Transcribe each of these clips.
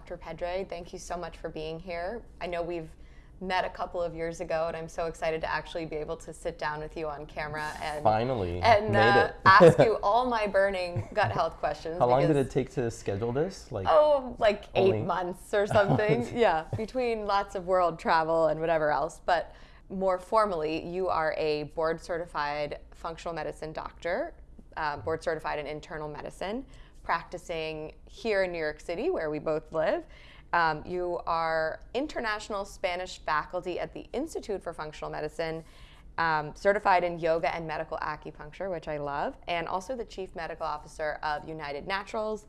Dr. Pedre, thank you so much for being here. I know we've met a couple of years ago, and I'm so excited to actually be able to sit down with you on camera and finally and uh, ask you all my burning gut health questions. How long did it take to schedule this? Like oh, like eight months or something. yeah, between lots of world travel and whatever else. But more formally, you are a board certified functional medicine doctor, uh, board certified in internal medicine, practicing here in New York City, where we both live. Um, you are international Spanish faculty at the Institute for Functional Medicine, um, certified in yoga and medical acupuncture, which I love, and also the chief medical officer of United Naturals,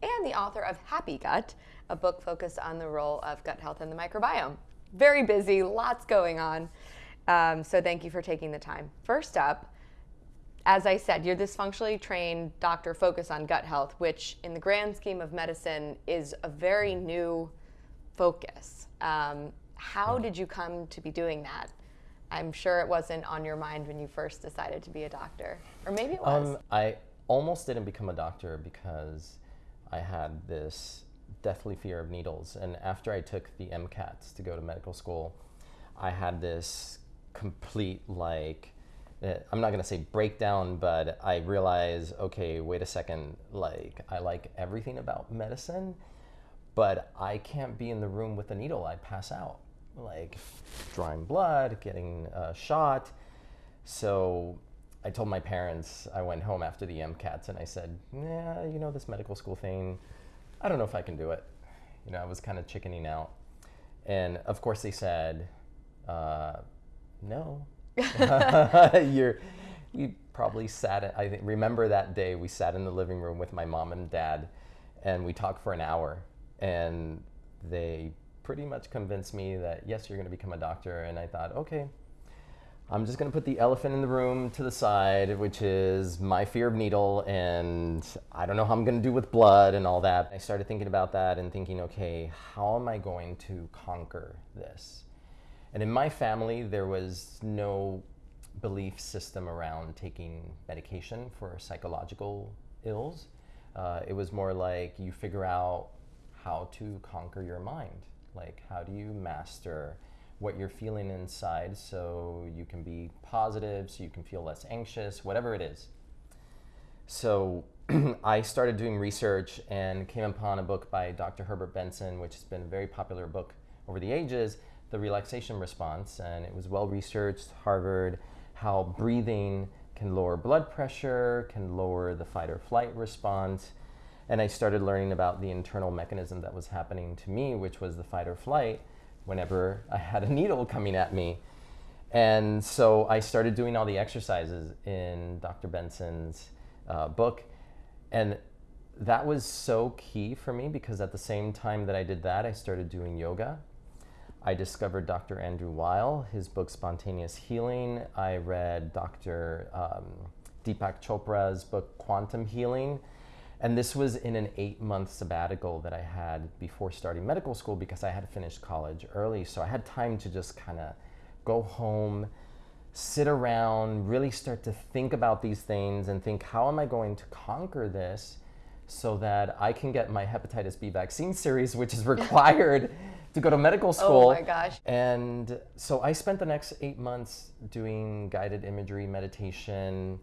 and the author of Happy Gut, a book focused on the role of gut health and the microbiome. Very busy, lots going on. Um, so thank you for taking the time. First up, as I said, you're this functionally trained doctor focused on gut health, which in the grand scheme of medicine is a very new focus. Um, how did you come to be doing that? I'm sure it wasn't on your mind when you first decided to be a doctor, or maybe it was. Um, I almost didn't become a doctor because I had this deathly fear of needles. And after I took the MCATs to go to medical school, I had this complete like I'm not gonna say breakdown, but I realize, okay, wait a second, like I like everything about medicine, but I can't be in the room with a needle. I pass out, like drawing blood, getting shot. So I told my parents, I went home after the MCATs and I said, yeah, you know, this medical school thing, I don't know if I can do it. You know, I was kind of chickening out. And of course they said, uh, no, you're you probably sat at, I remember that day we sat in the living room with my mom and dad and we talked for an hour and they pretty much convinced me that yes you're going to become a doctor and I thought okay I'm just going to put the elephant in the room to the side, which is my fear of needle, and I don't know how I'm going to do with blood and all that. I started thinking about that and thinking, okay, how am I going to conquer this? And in my family, there was no belief system around taking medication for psychological ills. Uh, it was more like you figure out how to conquer your mind. Like, how do you master what you're feeling inside so you can be positive, so you can feel less anxious, whatever it is. So, I started doing research and came upon a book by Dr. Herbert Benson, which has been a very popular book over the ages the relaxation response, and it was well researched, Harvard, how breathing can lower blood pressure, can lower the fight or flight response. And I started learning about the internal mechanism that was happening to me, which was the fight or flight whenever I had a needle coming at me. And so I started doing all the exercises in Dr. Benson's uh, book. And that was so key for me because at the same time that I did that, I started doing yoga I discovered Dr. Andrew Weil, his book Spontaneous Healing. I read Dr. Um, Deepak Chopra's book Quantum Healing. And this was in an eight month sabbatical that I had before starting medical school because I had finished college early. So I had time to just kind of go home, sit around, really start to think about these things and think, how am I going to conquer this so that I can get my hepatitis B vaccine series, which is required to go to medical oh school. Oh my gosh. And so I spent the next eight months doing guided imagery, meditation,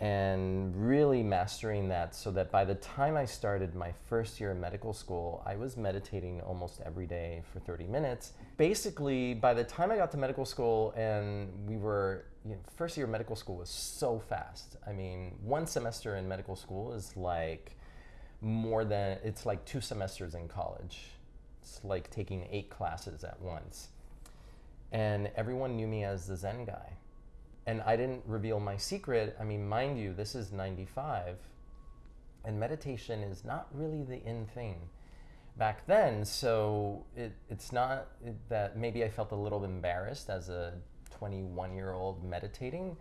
and really mastering that so that by the time I started my first year of medical school, I was meditating almost every day for 30 minutes. Basically, by the time I got to medical school and we were, you know, first year of medical school was so fast. I mean, one semester in medical school is like more than, it's like two semesters in college it's like taking eight classes at once. And everyone knew me as the Zen guy. And I didn't reveal my secret. I mean, mind you, this is 95, and meditation is not really the in thing back then. So it, it's not that maybe I felt a little embarrassed as a 21 year old meditating,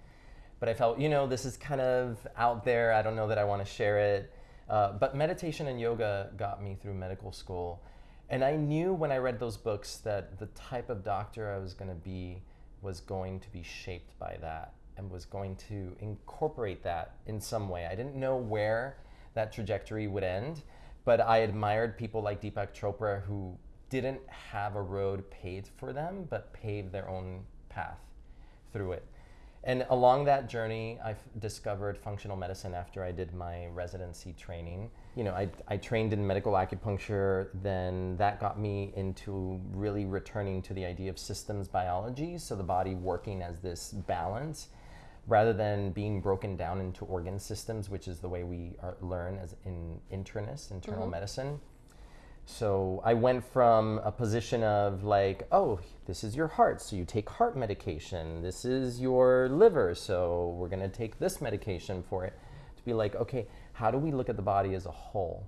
but I felt, you know, this is kind of out there. I don't know that I want to share it. Uh, but meditation and yoga got me through medical school. And I knew when I read those books that the type of doctor I was going to be was going to be shaped by that and was going to incorporate that in some way. I didn't know where that trajectory would end, but I admired people like Deepak Chopra who didn't have a road paved for them, but paved their own path through it. And along that journey, I discovered functional medicine after I did my residency training. You know, I, I trained in medical acupuncture, then that got me into really returning to the idea of systems biology, so the body working as this balance rather than being broken down into organ systems, which is the way we are, learn as in internist, internal mm-hmm. medicine so I went from a position of like, oh, this is your heart, so you take heart medication. This is your liver, so we're going to take this medication for it. To be like, okay, how do we look at the body as a whole?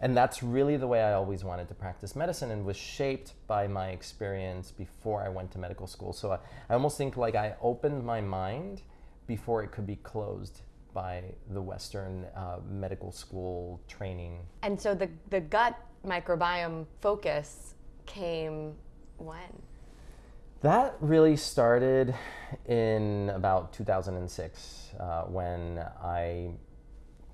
And that's really the way I always wanted to practice medicine and was shaped by my experience before I went to medical school. So I, I almost think like I opened my mind before it could be closed by the Western uh, medical school training. And so the, the gut microbiome focus came when? That really started in about 2006 uh, when I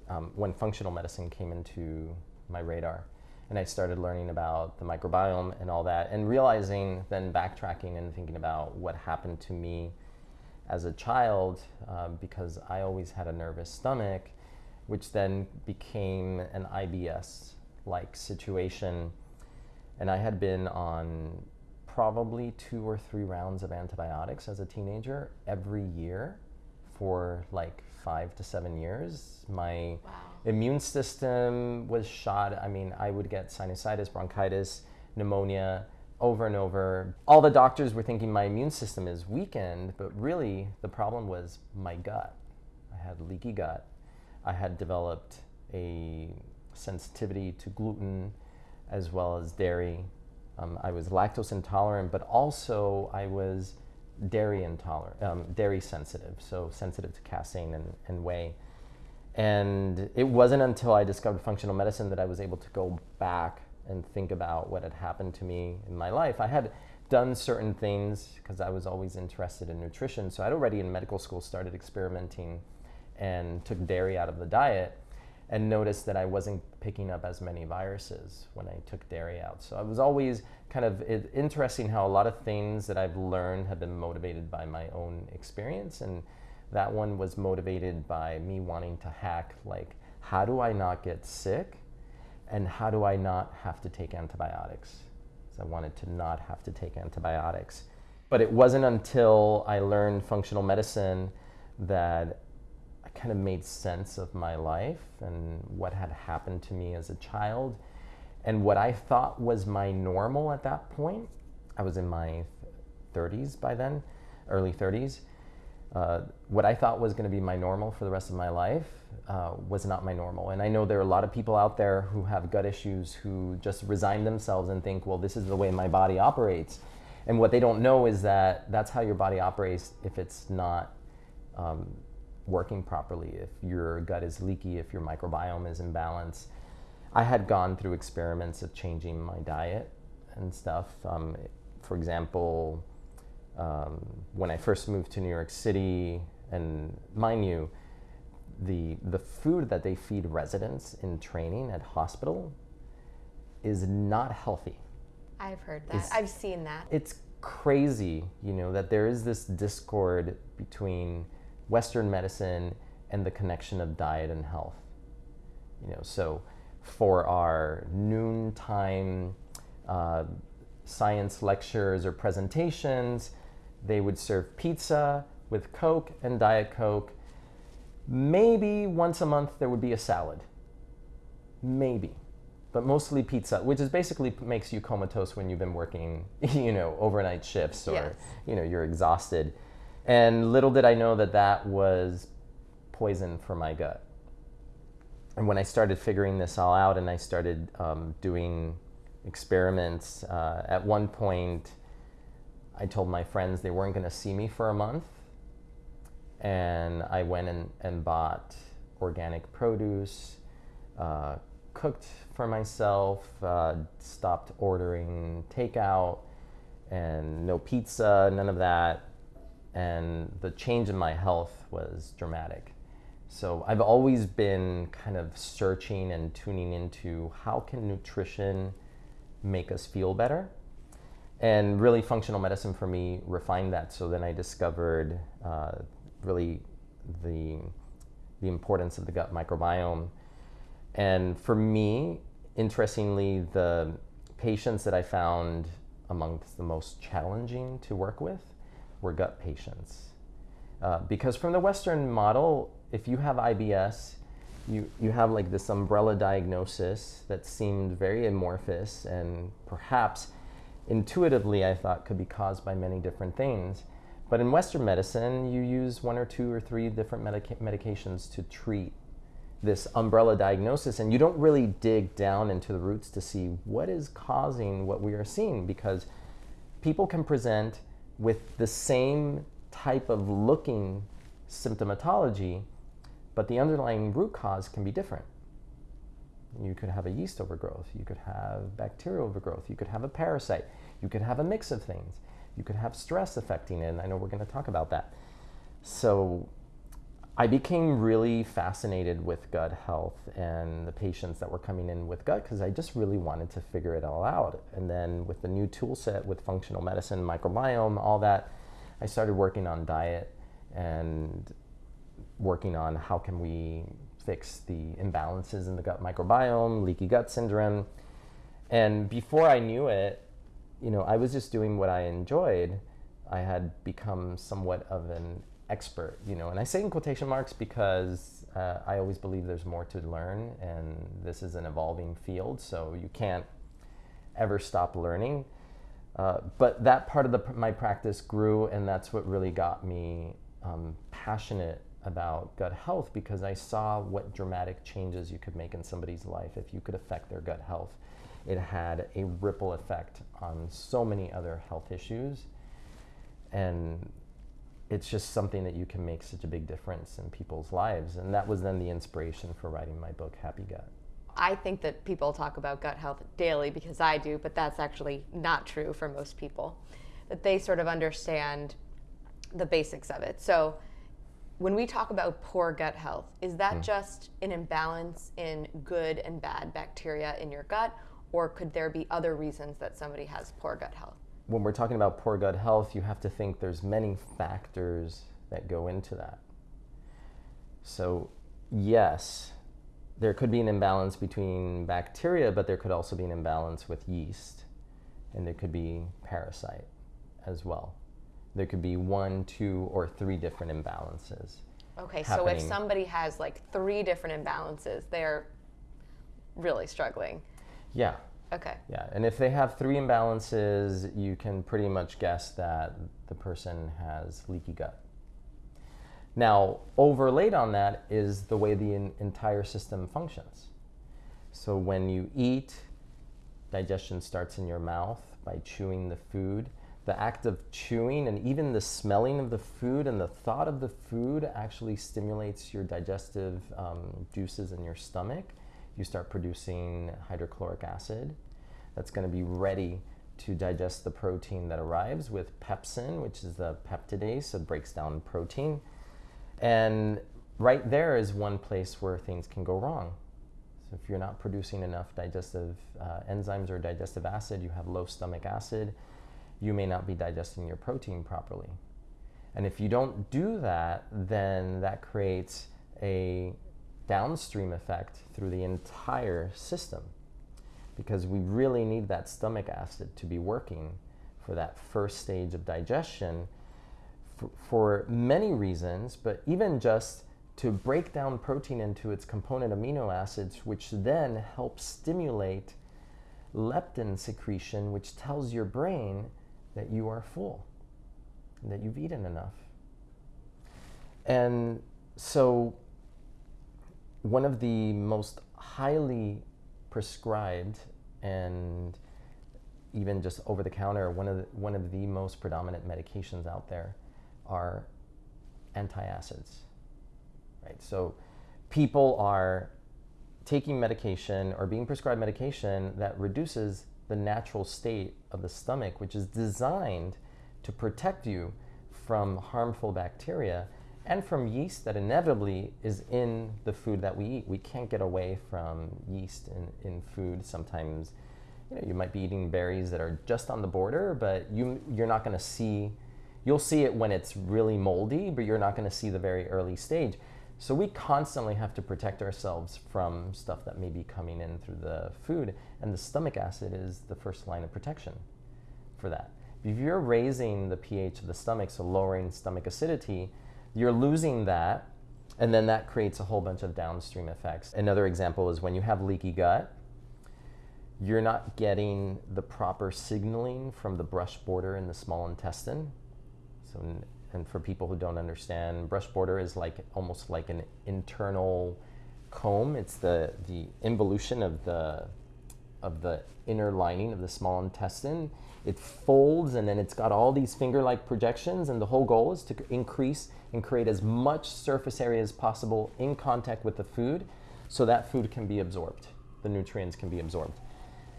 um, when functional medicine came into my radar and I started learning about the microbiome and all that and realizing then backtracking and thinking about what happened to me as a child uh, because I always had a nervous stomach, which then became an IBS like situation. And I had been on probably two or three rounds of antibiotics as a teenager every year for like five to seven years. My wow. immune system was shot. I mean, I would get sinusitis, bronchitis, pneumonia over and over. All the doctors were thinking my immune system is weakened, but really the problem was my gut. I had leaky gut. I had developed a sensitivity to gluten as well as dairy. Um, I was lactose intolerant, but also I was dairy intolerant, um, dairy sensitive, so sensitive to casein and, and whey. And it wasn't until I discovered functional medicine that I was able to go back and think about what had happened to me in my life. I had done certain things because I was always interested in nutrition. So I'd already in medical school started experimenting and took dairy out of the diet and noticed that I wasn't picking up as many viruses when I took dairy out. So I was always kind of interesting how a lot of things that I've learned have been motivated by my own experience and that one was motivated by me wanting to hack like how do I not get sick and how do I not have to take antibiotics? So I wanted to not have to take antibiotics. But it wasn't until I learned functional medicine that I kind of made sense of my life and what had happened to me as a child and what I thought was my normal at that point. I was in my 30s by then, early 30s. Uh, what I thought was going to be my normal for the rest of my life uh, was not my normal. And I know there are a lot of people out there who have gut issues who just resign themselves and think, well, this is the way my body operates. And what they don't know is that that's how your body operates if it's not um, working properly, if your gut is leaky, if your microbiome is imbalanced. I had gone through experiments of changing my diet and stuff. Um, for example, um, when I first moved to New York City, and mind you, the the food that they feed residents in training at hospital is not healthy. I've heard that. It's, I've seen that. It's crazy, you know, that there is this discord between Western medicine and the connection of diet and health. You know, so for our noontime uh, science lectures or presentations, they would serve pizza with Coke and Diet Coke Maybe once a month there would be a salad. Maybe. But mostly pizza, which is basically makes you comatose when you've been working, you know, overnight shifts or, yes. you know, you're exhausted. And little did I know that that was poison for my gut. And when I started figuring this all out and I started um, doing experiments, uh, at one point I told my friends they weren't going to see me for a month and I went and, and bought organic produce, uh, cooked for myself, uh, stopped ordering takeout, and no pizza, none of that. And the change in my health was dramatic. So I've always been kind of searching and tuning into how can nutrition make us feel better? And really, functional medicine for me refined that. So then I discovered uh, really the, the importance of the gut microbiome. And for me, interestingly, the patients that I found amongst the most challenging to work with were gut patients. Uh, because from the Western model, if you have IBS, you, you have like this umbrella diagnosis that seemed very amorphous and perhaps intuitively I thought could be caused by many different things. But in Western medicine, you use one or two or three different medica- medications to treat this umbrella diagnosis, and you don't really dig down into the roots to see what is causing what we are seeing because people can present with the same type of looking symptomatology, but the underlying root cause can be different. You could have a yeast overgrowth, you could have bacterial overgrowth, you could have a parasite, you could have a mix of things, you could have stress affecting it, and I know we're going to talk about that. So I became really fascinated with gut health and the patients that were coming in with gut because I just really wanted to figure it all out. And then with the new tool set with functional medicine, microbiome, all that, I started working on diet and working on how can we fix the imbalances in the gut microbiome, leaky gut syndrome. And before I knew it, you know, I was just doing what I enjoyed. I had become somewhat of an expert, you know, and I say in quotation marks because uh, I always believe there's more to learn, and this is an evolving field, so you can't ever stop learning. Uh, but that part of the, my practice grew, and that's what really got me um, passionate about gut health because I saw what dramatic changes you could make in somebody's life if you could affect their gut health. It had a ripple effect on so many other health issues. And it's just something that you can make such a big difference in people's lives. And that was then the inspiration for writing my book, Happy Gut. I think that people talk about gut health daily because I do, but that's actually not true for most people. That they sort of understand the basics of it. So, when we talk about poor gut health, is that mm. just an imbalance in good and bad bacteria in your gut, or could there be other reasons that somebody has poor gut health? When we're talking about poor gut health, you have to think there's many factors that go into that. So, yes, there could be an imbalance between bacteria, but there could also be an imbalance with yeast, and there could be parasite as well there could be one, two, or three different imbalances. Okay, so if somebody has like three different imbalances, they're really struggling. Yeah. Okay. Yeah, and if they have three imbalances, you can pretty much guess that the person has leaky gut. Now, overlaid on that is the way the in- entire system functions. So when you eat, digestion starts in your mouth by chewing the food the act of chewing and even the smelling of the food and the thought of the food actually stimulates your digestive um, juices in your stomach. You start producing hydrochloric acid that's going to be ready to digest the protein that arrives with pepsin, which is the peptidase that breaks down protein. And right there is one place where things can go wrong. So if you're not producing enough digestive uh, enzymes or digestive acid, you have low stomach acid you may not be digesting your protein properly. And if you don't do that, then that creates a downstream effect through the entire system because we really need that stomach acid to be working for that first stage of digestion for, for many reasons, but even just to break down protein into its component amino acids, which then helps stimulate leptin secretion, which tells your brain that you are full, and that you've eaten enough. And so, one of the most highly prescribed and even just over the counter, one of the, one of the most predominant medications out there are antacids. Right? So, people are taking medication or being prescribed medication that reduces the natural state of the stomach, which is designed to protect you from harmful bacteria. and from yeast that inevitably is in the food that we eat. We can't get away from yeast in, in food. Sometimes you, know, you might be eating berries that are just on the border, but you, you're not going to see, you'll see it when it's really moldy, but you're not going to see the very early stage. So we constantly have to protect ourselves from stuff that may be coming in through the food, and the stomach acid is the first line of protection for that. If you're raising the pH of the stomach, so lowering stomach acidity, you're losing that, and then that creates a whole bunch of downstream effects. Another example is when you have leaky gut, you're not getting the proper signaling from the brush border in the small intestine. So, and for people who don't understand, brush border is like almost like an internal comb. It's the the involution of the of the inner lining of the small intestine. It folds and then it's got all these finger-like projections, and the whole goal is to increase and create as much surface area as possible in contact with the food so that food can be absorbed. The nutrients can be absorbed.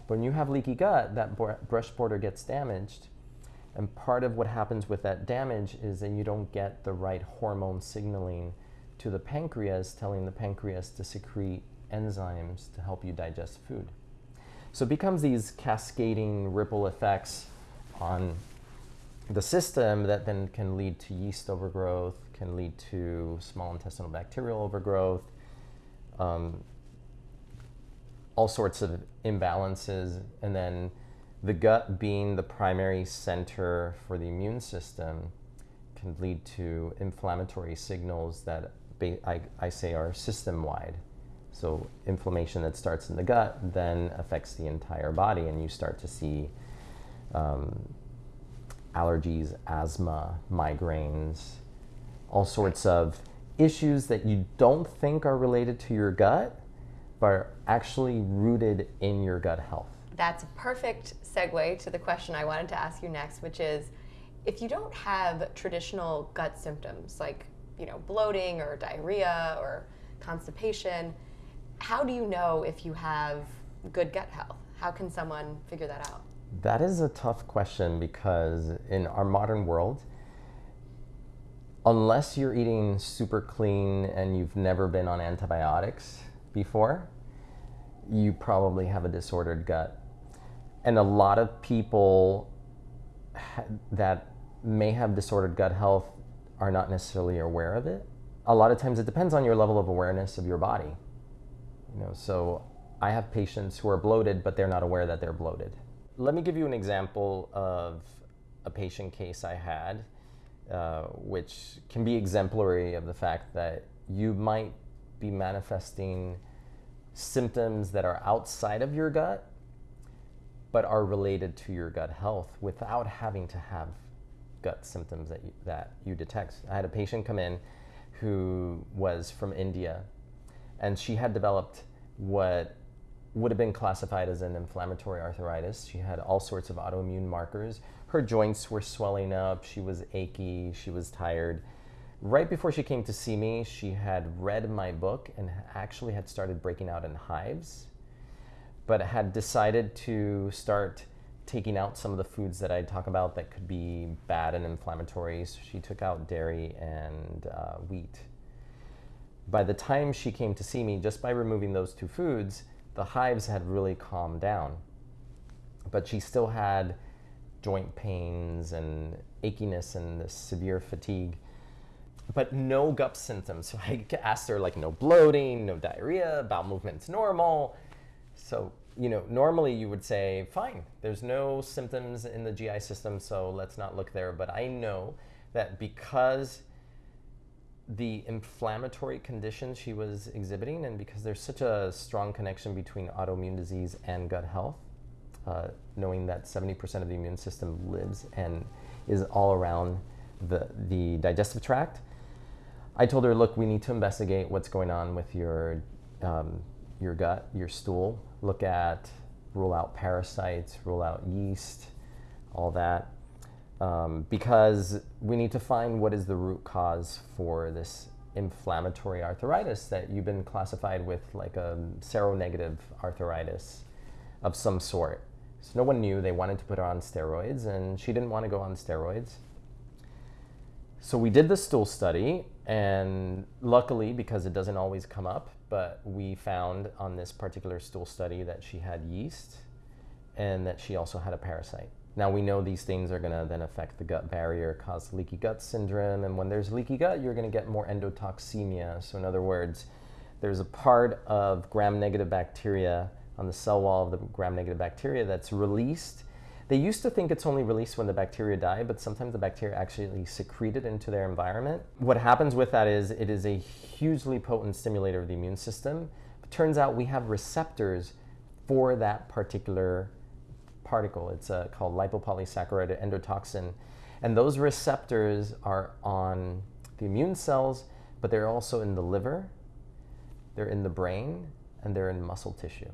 When you have leaky gut, that brush border gets damaged. And part of what happens with that damage is that you don't get the right hormone signaling to the pancreas, telling the pancreas to secrete enzymes to help you digest food. So it becomes these cascading ripple effects on the system that then can lead to yeast overgrowth, can lead to small intestinal bacterial overgrowth, um, all sorts of imbalances, and then the gut being the primary center for the immune system can lead to inflammatory signals that I, I say are system wide. So, inflammation that starts in the gut then affects the entire body, and you start to see um, allergies, asthma, migraines, all sorts of issues that you don't think are related to your gut, but are actually rooted in your gut health. That's a perfect segue to the question I wanted to ask you next, which is if you don't have traditional gut symptoms like you know bloating or diarrhea or constipation, how do you know if you have good gut health? How can someone figure that out? That is a tough question because in our modern world, unless you're eating super clean and you've never been on antibiotics before, you probably have a disordered gut. And a lot of people ha- that may have disordered gut health are not necessarily aware of it. A lot of times it depends on your level of awareness of your body. You know, so I have patients who are bloated but they're not aware that they're bloated. Let me give you an example of a patient case I had, uh, which can be exemplary of the fact that you might be manifesting symptoms that are outside of your gut but are related to your gut health without having to have gut symptoms that you, that you detect. I had a patient come in who was from India and she had developed what would have been classified as an inflammatory arthritis. She had all sorts of autoimmune markers. Her joints were swelling up, she was achy, she was tired. Right before she came to see me, she had read my book and actually had started breaking out in hives, but had decided to start taking out some of the foods that I talk about that could be bad and inflammatory. So she took out dairy and uh, wheat. By the time she came to see me, just by removing those two foods, the hives had really calmed down. But she still had joint pains and achiness and severe fatigue, but no gut symptoms. So I asked her, like, no bloating, no diarrhea, bowel movements normal. So, you know, normally you would say, fine, there's no symptoms in the GI system, so let's not look there. But I know that because the inflammatory conditions she was exhibiting, and because there's such a strong connection between autoimmune disease and gut health, uh, knowing that 70% of the immune system lives and is all around the, the digestive tract, I told her, look, we need to investigate what's going on with your, um, your gut, your stool, look at, rule out parasites, rule out yeast, all that um, because we need to find what is the root cause for this inflammatory arthritis that you've been classified with like a seronegative arthritis of some sort. So no one knew. They wanted to put her on steroids, and she didn't want to go on steroids. So we did the stool study, And luckily, because it doesn't always come up, but we found on this particular stool study that she had yeast and that she also had a parasite. Now we know these things are going to then affect the gut barrier, cause leaky gut syndrome, and when there's leaky gut, you're going to get more endotoxemia. So, in other words, there's a part of gram negative bacteria on the cell wall of the gram negative bacteria that's released. They used to think it's only released when the bacteria die, but sometimes the bacteria actually secrete it into their environment. What happens with that is it is a hugely potent stimulator of the immune system. It turns out we have receptors for that particular particle. It's uh, called lipopolysaccharide endotoxin. And those receptors are on the immune cells, but they're also in the liver, they're in the brain, and they're in muscle tissue.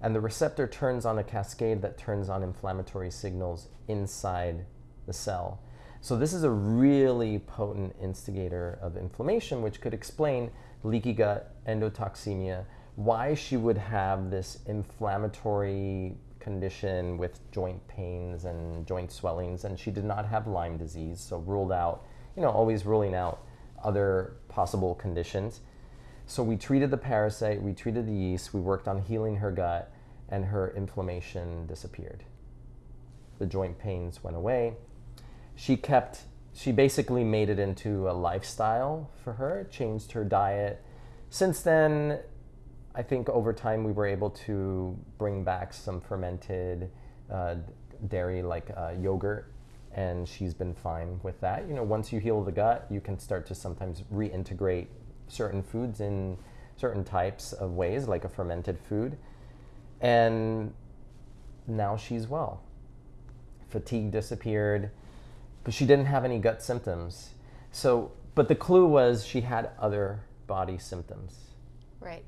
And the receptor turns on a cascade that turns on inflammatory signals inside the cell. So, this is a really potent instigator of inflammation, which could explain leaky gut, endotoxemia, why she would have this inflammatory condition with joint pains and joint swellings, and she did not have Lyme disease, so ruled out, you know, always ruling out other possible conditions. So we treated the parasite, we treated the yeast, we worked on healing her gut, and her inflammation disappeared. The joint pains went away. She kept, she basically made it into a lifestyle for her, changed her diet. Since then, I think over time we were able to bring back some fermented uh, dairy like uh, yogurt, and she's been fine with that. You know, once you heal the gut, you can start to sometimes reintegrate certain foods in certain types of ways, like a fermented food. And now she's well. Fatigue disappeared, but she didn't have any gut symptoms. So, but the clue was she had other body symptoms. Right.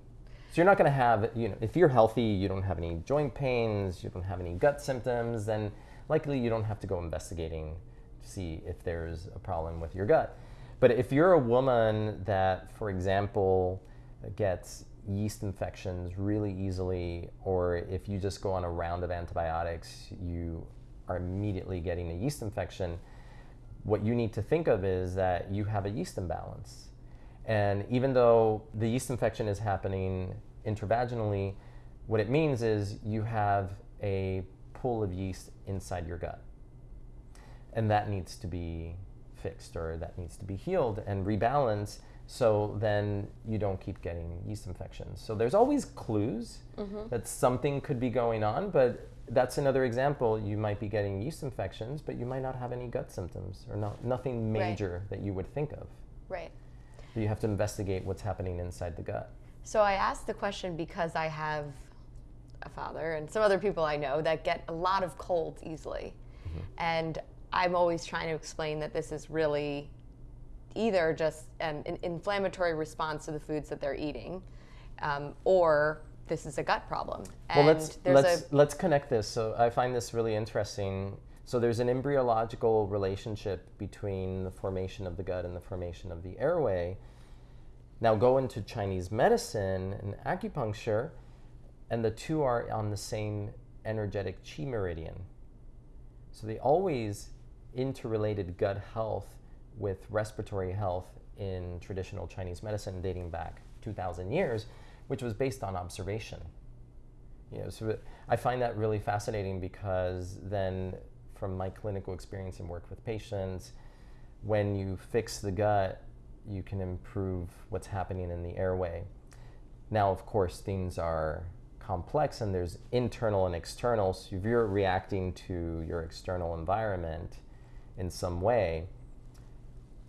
So you're not going to have, you know, if you're healthy, you don't have any joint pains, you don't have any gut symptoms, then likely you don't have to go investigating to see if there's a problem with your gut. But if you're a woman that, for example, gets yeast infections really easily, or if you just go on a round of antibiotics, you are immediately getting a yeast infection, what you need to think of is that you have a yeast imbalance. And even though the yeast infection is happening intravaginally, what it means is you have a pool of yeast inside your gut. And that needs to be fixed or that needs to be healed and rebalanced so then you don't keep getting yeast infections. So there's always clues mm-hmm. that something could be going on, but that's another example. You might be getting yeast infections, but you might not have any gut symptoms or not, nothing major right. that you would think of. Right you have to investigate what's happening inside the gut. So I asked the question because I have a father and some other people I know that get a lot of colds easily. Mm-hmm. And I'm always trying to explain that this is really either just an, an inflammatory response to the foods that they're eating, um, or this is a gut problem. And well, let's let's, let's connect this. So I find this really interesting so there's an embryological relationship between the formation of the gut and the formation of the airway. Now go into Chinese medicine and acupuncture, and the two are on the same energetic chi meridian. So they always interrelated gut health with respiratory health in traditional Chinese medicine dating back 2,000 years, which was based on observation. You know, so I find that really fascinating because then from my clinical experience and work with patients, when you fix the gut, you can improve what's happening in the airway. Now, of course, things are complex and there's internal and external. So if you're reacting to your external environment in some way,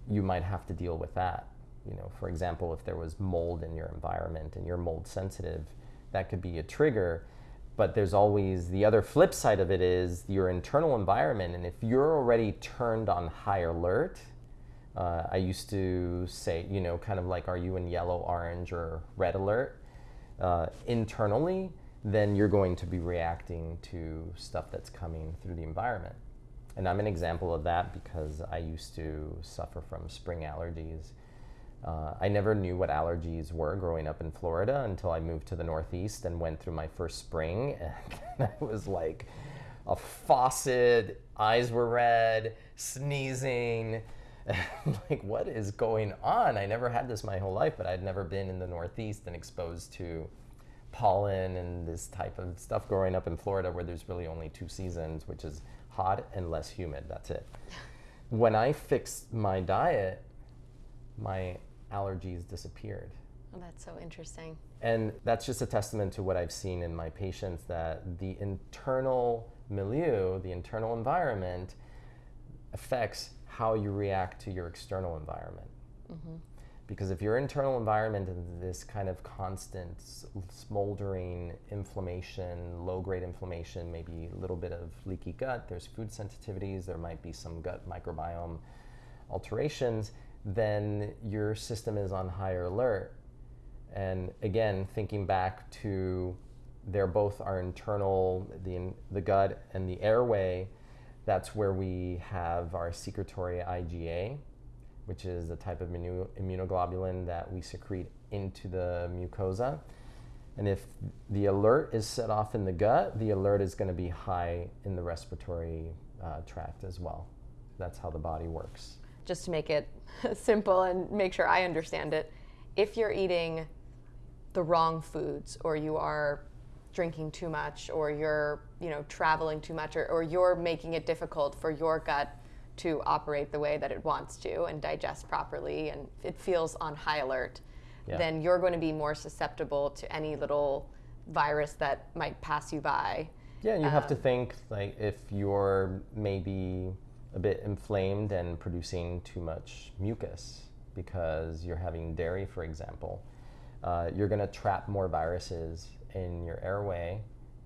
you might have to deal with that. You know, for example, if there was mold in your environment and you're mold sensitive, that could be a trigger. But there's always the other flip side of it is your internal environment. And if you're already turned on high alert uh, i used to say you know kind of like are you in yellow orange or red alert? Uh, internally then you're going to be reacting to stuff that's coming through the environment and i'm an example of that because i used to suffer from spring allergies uh, I never knew what allergies were growing up in Florida until I moved to the Northeast and went through my first spring. And I was like a faucet, eyes were red, sneezing, like, what is going on? I never had this my whole life, but I'd never been in the Northeast and exposed to pollen and this type of stuff growing up in Florida where there's really only two seasons, which is hot and less humid. That's it. When I fixed my diet, my allergies disappeared. Oh, that's so interesting. And that's just a testament to what I've seen in my patients that the internal milieu, the internal environment, affects how you react to your external environment. Mm-hmm. Because if your internal environment is this kind of constant smoldering inflammation, low grade inflammation, maybe a little bit of leaky gut, there's food sensitivities, there might be some gut microbiome alterations, then your system is on higher alert. And again, thinking back to they're both our internal, the, the gut and the airway, that's where we have our secretory IgA, which is a type of immunoglobulin that we secrete into the mucosa. And if the alert is set off in the gut, the alert is going to be high in the respiratory uh, tract as well. That's how the body works. Just to make it simple and make sure I understand it, if you're eating the wrong foods or you are drinking too much or you're you know traveling too much or, or you're making it difficult for your gut to operate the way that it wants to and digest properly and it feels on high alert, yeah. then you're going to be more susceptible to any little virus that might pass you by. Yeah, you um, have to um, think like if you're maybe a bit inflamed and producing too much mucus because you're having dairy, for example, uh, you're going to trap more viruses in your airway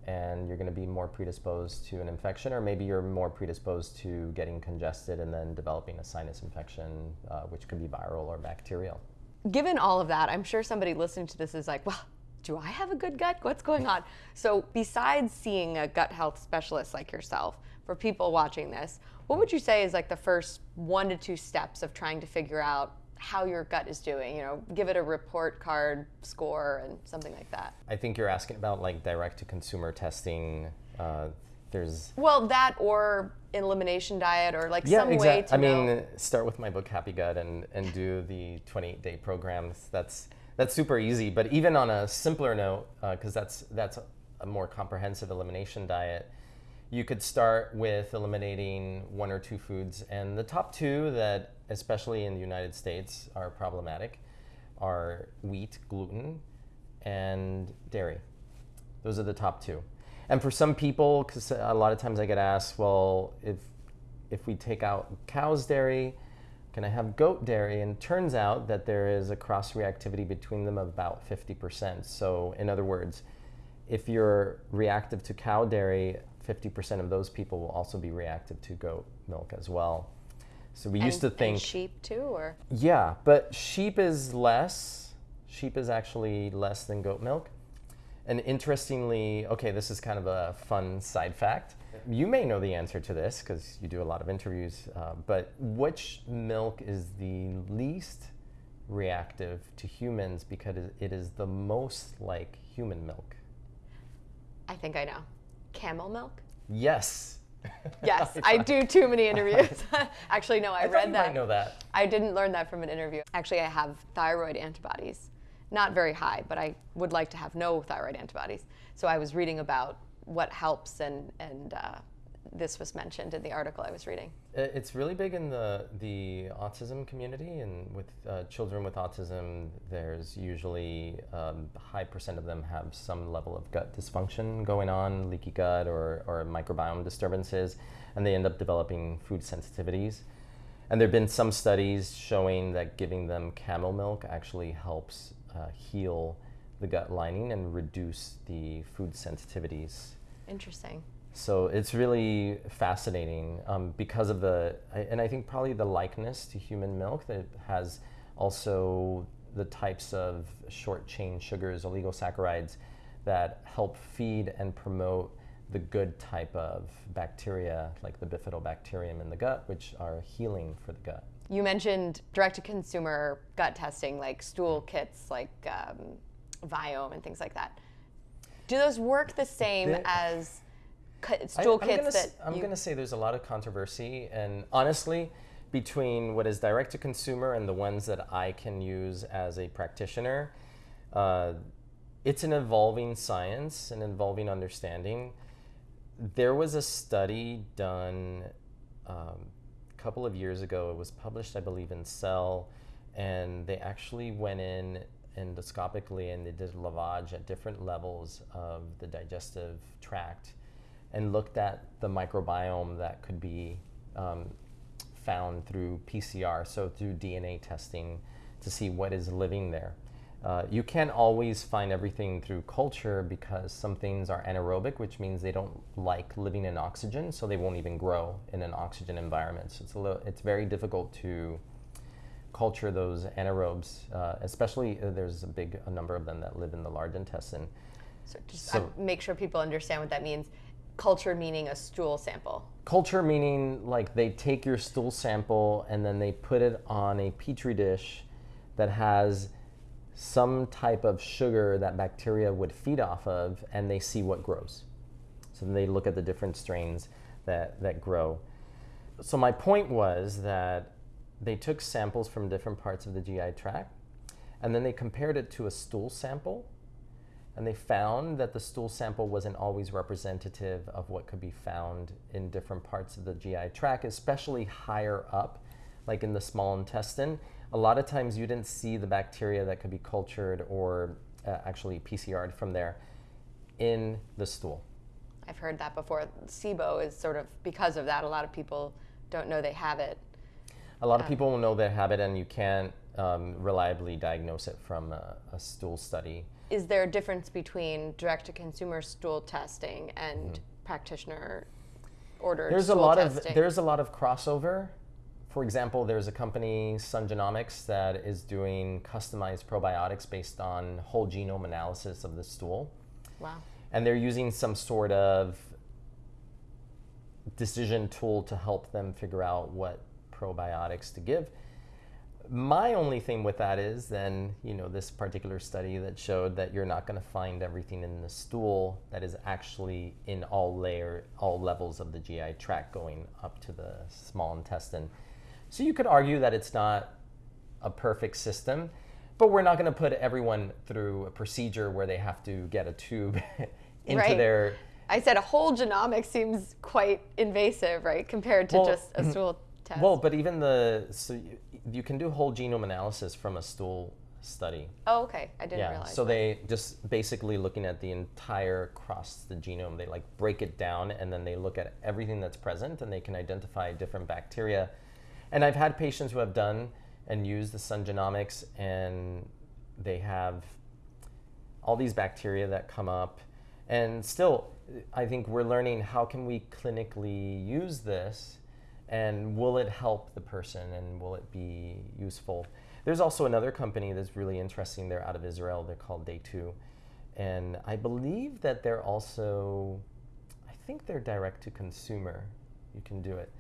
and you're going to be more predisposed to an infection, or maybe you're more predisposed to getting congested and then developing a sinus infection, uh, which could be viral or bacterial. Given all of that, I'm sure somebody listening to this is like, well, do I have a good gut? What's going on? So, besides seeing a gut health specialist like yourself, for people watching this, what would you say is like the first one to two steps of trying to figure out how your gut is doing. You know, give it a report card score and something like that. I think you're asking about like direct to consumer testing. Uh, there's well that or elimination diet or like yeah, some way to. I know. mean, start with my book Happy Gut and and do the 28 day programs. That's that's super easy. But even on a simpler note, because uh, that's that's a more comprehensive elimination diet you could start with eliminating one or two foods. And the top two that, especially in the United States, are problematic are wheat, gluten, and dairy. Those are the top two. And for some people, because a lot of times I get asked, well, if, if we take out cow's dairy, can I have goat dairy? And it turns out that there is a cross reactivity between them of about 50%. So, in other words, if you're reactive to cow dairy, 50% of those people will also be reactive to goat milk as well. So we and, used to think sheep too, or yeah, but sheep is less. Sheep is actually less than goat milk. And interestingly, okay, this is kind of a fun side fact. You may know the answer to this because you do a lot of interviews. Uh, but which milk is the least reactive to humans because it is the most like human milk? I think I know camel milk? Yes. Yes, I do too many interviews. Actually, no, I, I read that. I know that. I didn't learn that from an interview. Actually, I have thyroid antibodies. Not very high, but I would like to have no thyroid antibodies. So I was reading about what helps and, and uh, this was mentioned in the article I was reading. It's really big in the the autism community, and with uh, children with autism, there's usually um, a high percent of them have some level of gut dysfunction going on, leaky gut or or microbiome disturbances, and they end up developing food sensitivities. And there have been some studies showing that giving them camel milk actually helps uh, heal the gut lining and reduce the food sensitivities. Interesting. So it's really fascinating um, because of the, and I think probably the likeness to human milk that has also the types of short chain sugars, oligosaccharides, that help feed and promote the good type of bacteria, like the bifidobacterium in the gut, which are healing for the gut. You mentioned direct to consumer gut testing, like stool kits, like um, Viome and things like that. Do those work the same the, as stool I, kits gonna, that I'm going to say there's a lot of controversy, and honestly, between what is direct to consumer and the ones that I can use as a practitioner, uh, it's an evolving science, an evolving understanding. There was a study done um, a couple of years ago. It was published, I believe, in Cell, and they actually went in endoscopically and they did lavage at different levels of the digestive tract and looked at the microbiome that could be um, found through PCR, so through DNA testing to see what is living there. Uh, you can't always find everything through culture because some things are anaerobic, which means they don't like living in oxygen, so they won't even grow in an oxygen environment. So it's, a little, it's very difficult to culture those anaerobes, uh, especially uh, there's a big a number of them that live in the large intestine. So just so, uh, make sure people understand what that means. Culture meaning a stool sample. Culture meaning like they take your stool sample and then they put it on a petri dish that has some type of sugar that bacteria would feed off of and they see what grows. So they look at the different strains that, that grow. So my point was that they took samples from different parts of the GI tract and then they compared it to a stool sample and they found that the stool sample wasn't always representative of what could be found in different parts of the GI tract, especially higher up, like in the small intestine a lot of times you didn't see the bacteria that could be cultured or uh, actually PCR'd from there in the stool. I've heard that before. SIBO is sort of because of that. A lot of people don't know they have it. A lot um, of people will know they have it, and you can't um, reliably diagnose it from a, a, stool study. Is there a difference between direct to consumer stool testing and mm-hmm. practitioner ordered there's stool a lot testing? of there's a lot of crossover for example, there's a company, Sun Genomics, that is doing customized probiotics based on whole genome analysis of the stool. Wow. And they're using some sort of decision tool to help them figure out what probiotics to give. My only thing with that is then, you know, this particular study that showed that you're not going to find everything in the stool that is actually in all layer, all levels of the GI tract going up to the small intestine. So you could argue that it's not a perfect system, but we're not going to put everyone through a procedure where they have to get a tube into right. their. I said a whole genomic seems quite invasive, right, compared to well, just a mm-hmm. stool test. Well, but even the so you, can do whole genome analysis from a stool study. Oh, okay. I didn't yeah. realize. So that. they just basically looking at the entire across the genome. They like break it down and then they look at everything that's present and they can identify different bacteria and I've had patients who have done and used the Sun Genomics, and they have all these bacteria that come up. And still, I think we're learning how can we clinically use this, and will it help the person, and will it be useful? There's also another company that's really interesting. They're out of Israel. They're called Day Two, and I believe that they're also, I think they're direct to consumer. You can do it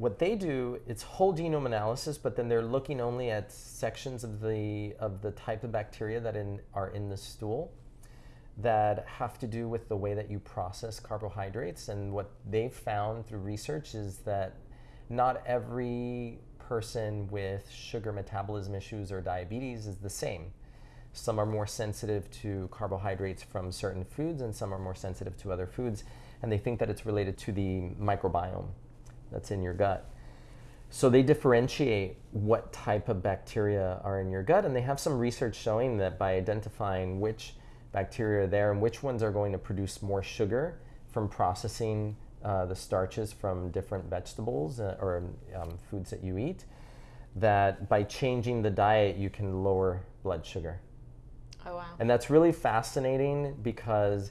what they do it's whole genome analysis but then they're looking only at sections of the of the type of bacteria that in, are in the stool that have to do with the way that you process carbohydrates and what they've found through research is that not every person with sugar metabolism issues or diabetes is the same some are more sensitive to carbohydrates from certain foods and some are more sensitive to other foods and they think that it's related to the microbiome that's in your gut. So they differentiate what type of bacteria are in your gut, and they have some research showing that by identifying which bacteria there and which ones are going to produce more sugar from processing uh, the starches from different vegetables uh, or um, foods that you eat, that by changing the diet, you can lower blood sugar. Oh, wow. And that's really fascinating because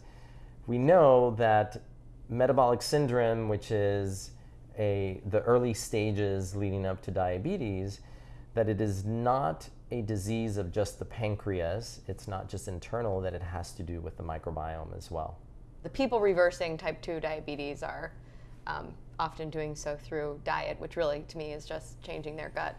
we know that metabolic syndrome, which is a the early stages leading up to diabetes that it is not a disease of just the pancreas it's not just internal that it has to do with the microbiome as well the people reversing type 2 diabetes are um, often doing so through diet which really to me is just changing their gut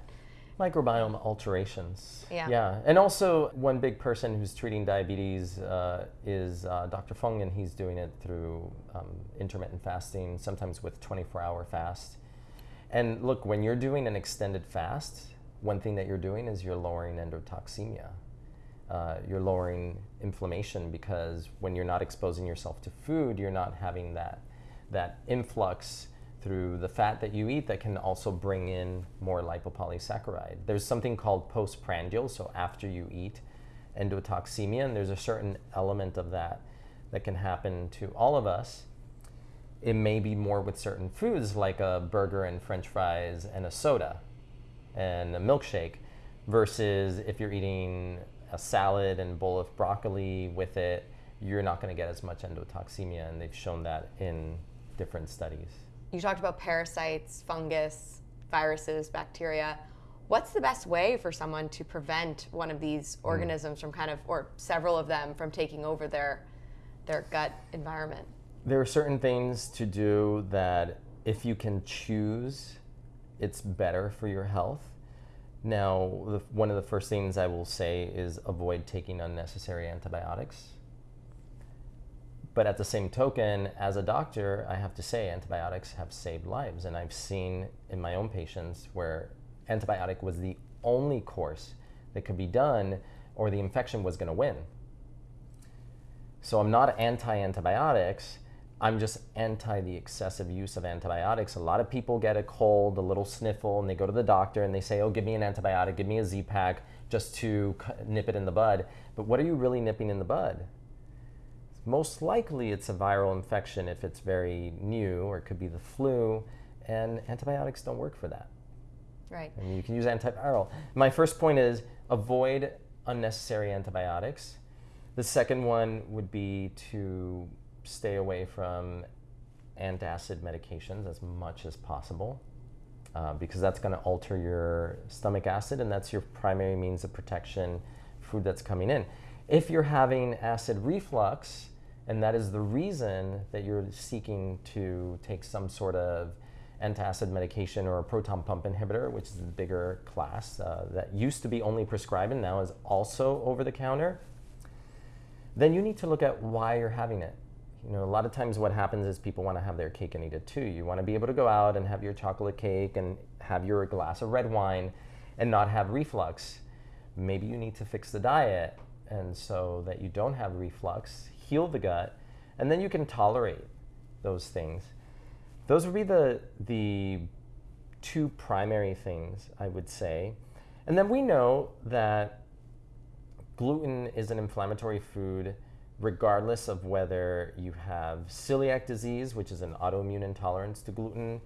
microbiome alterations. Yeah. Yeah. And also, one big person who's treating diabetes uh, is uh, Dr. Fung, and he's doing it through um, intermittent fasting, sometimes with 24 hour fast. And look, when you're doing an extended fast, one thing that you're doing is you're lowering endotoxemia. Uh, you're lowering inflammation because when you're not exposing yourself to food, you're not having that that influx through the fat that you eat that can also bring in more lipopolysaccharide. There's something called postprandial, so after you eat, endotoxemia, and there's a certain element of that that can happen to all of us. It may be more with certain foods like a burger and french fries and a soda and a milkshake versus if you're eating a salad and bowl of broccoli with it, you're not going to get as much endotoxemia, and they've shown that in different studies. You talked about parasites, fungus, viruses, bacteria. What's the best way for someone to prevent one of these hmm. organisms mm. from kind of, or several of them, from taking over their their gut environment? There are certain things to do that, if you can choose, it's better for your health. Now, the, one of the first things I will say is avoid taking unnecessary antibiotics. But at the same token, as a doctor, I have to say antibiotics have saved lives. And I've seen in my own patients where antibiotic was the only course that could be done or the infection was going to win. So I'm not anti antibiotics, I'm just anti the excessive use of antibiotics. A lot of people get a cold, a little sniffle, and they go to the doctor and they say, oh, give me an antibiotic, give me a Z pack just to nip it in the bud. But what are you really nipping in the bud? Most likely it's a viral infection if it's very new, or it could be the flu, and antibiotics don't work for that. Right. And you can use antiviral. My first point is avoid unnecessary antibiotics. The second one would be to stay away from antacid medications as much as possible uh, because that's going to alter your stomach acid and that's your primary means of protection food that's coming in. If you're having acid reflux, and that is the reason that you're seeking to take some sort of antacid medication or a proton pump inhibitor, which is the bigger class uh, that used to be only prescribed and now is also over the counter, then you need to look at why you're having it. You know, a lot of times what happens is people want to have their cake and eat it too. You want to be able to go out and have your chocolate cake and have your glass of red wine and not have reflux. Maybe you need to fix the diet and so that you don't have reflux, heal the gut, and then you can tolerate those things. Those would be the the two primary things I would say. And then we know that gluten is an inflammatory food regardless of whether you have celiac disease, which is an autoimmune intolerance to gluten,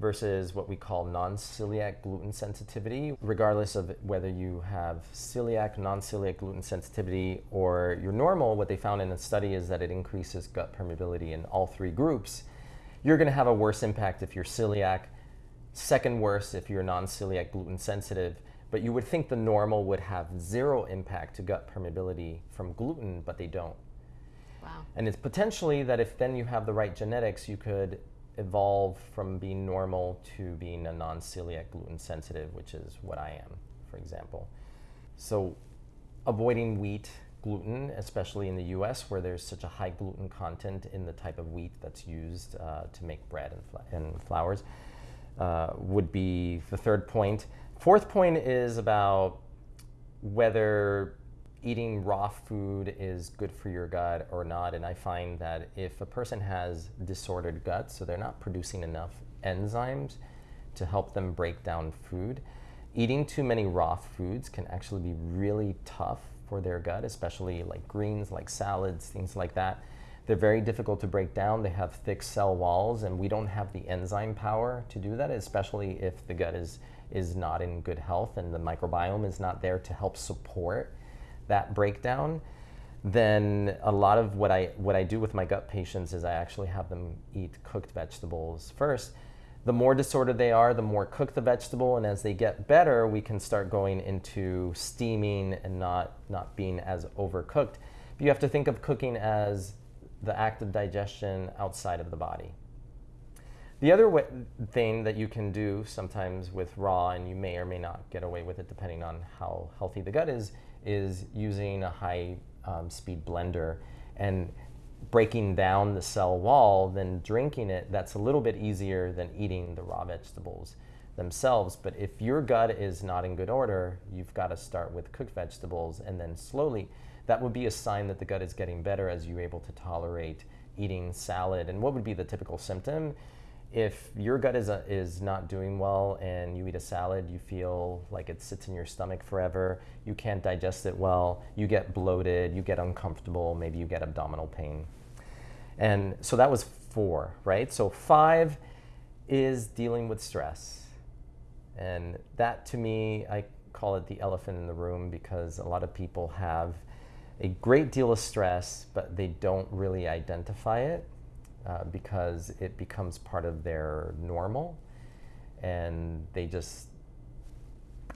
versus what we call non celiac gluten sensitivity, regardless of whether you have celiac, non celiac gluten sensitivity, or you're normal, what they found in a study is that it increases gut permeability in all three groups. You're going to have a worse impact if you're celiac, second worst if you're non celiac gluten sensitive. But you would think the normal would have zero impact to gut permeability from gluten, but they don't. And it's potentially that if then you have the right genetics, you could evolve from being normal to being a non celiac gluten sensitive, which is what I am, for example. So, avoiding wheat, gluten, especially in the US where there's such a high gluten content in the type of wheat that's used uh, to make bread and, fl- and flours, uh, would be the third point. Fourth point is about whether eating raw food is good for your gut or not. And I find that if a person has disordered gut, so they're not producing enough enzymes to help them break down food, eating too many raw foods can actually be really tough for their gut, especially like greens, like salads, things like that. They're very difficult to break down. They have thick cell walls, and we don't have the enzyme power to do that, especially if the gut is, is not in good health and the microbiome is not there to help support that breakdown, then a lot of what I what I do with my gut patients is I actually have them eat cooked vegetables first. The more disordered they are, the more cook the vegetable, and as they get better, we can start going into steaming and not not being as overcooked. But you have to think of cooking as the act of digestion outside of the body. The other way, thing that you can do sometimes with raw, and you may or may not get away with it depending on how healthy the gut is, is using a high um, speed blender. And breaking down the cell wall, then drinking it, that's a little bit easier than eating the raw vegetables themselves. But if your gut is not in good order, you've got to start with cooked vegetables and then slowly, that would be a sign that the gut is getting better as you're able to tolerate eating salad. And what would be the typical symptom? If your gut is, a, is not doing well and you eat a salad, you feel like it sits in your stomach forever, you can't digest it well, you get bloated, you get uncomfortable, maybe you get abdominal pain. And so that was four, right? So five is dealing with stress. And that to me, I call it the elephant in the room because a lot of people have a great deal of stress, but they don't really identify it uh, because it becomes part of their normal and they just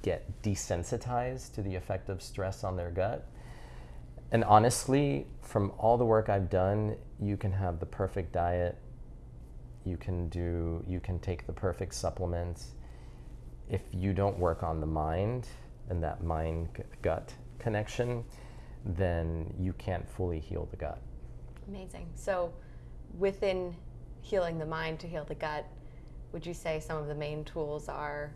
get desensitized to the effect of stress on their gut. And honestly, from all the work I've done, you can have the perfect diet, you can do, you can take the perfect supplements. If you don't work on the mind and that mind gut connection, then you can't fully heal the gut. Amazing. So, within healing the mind to heal the gut, would you say some of the main tools are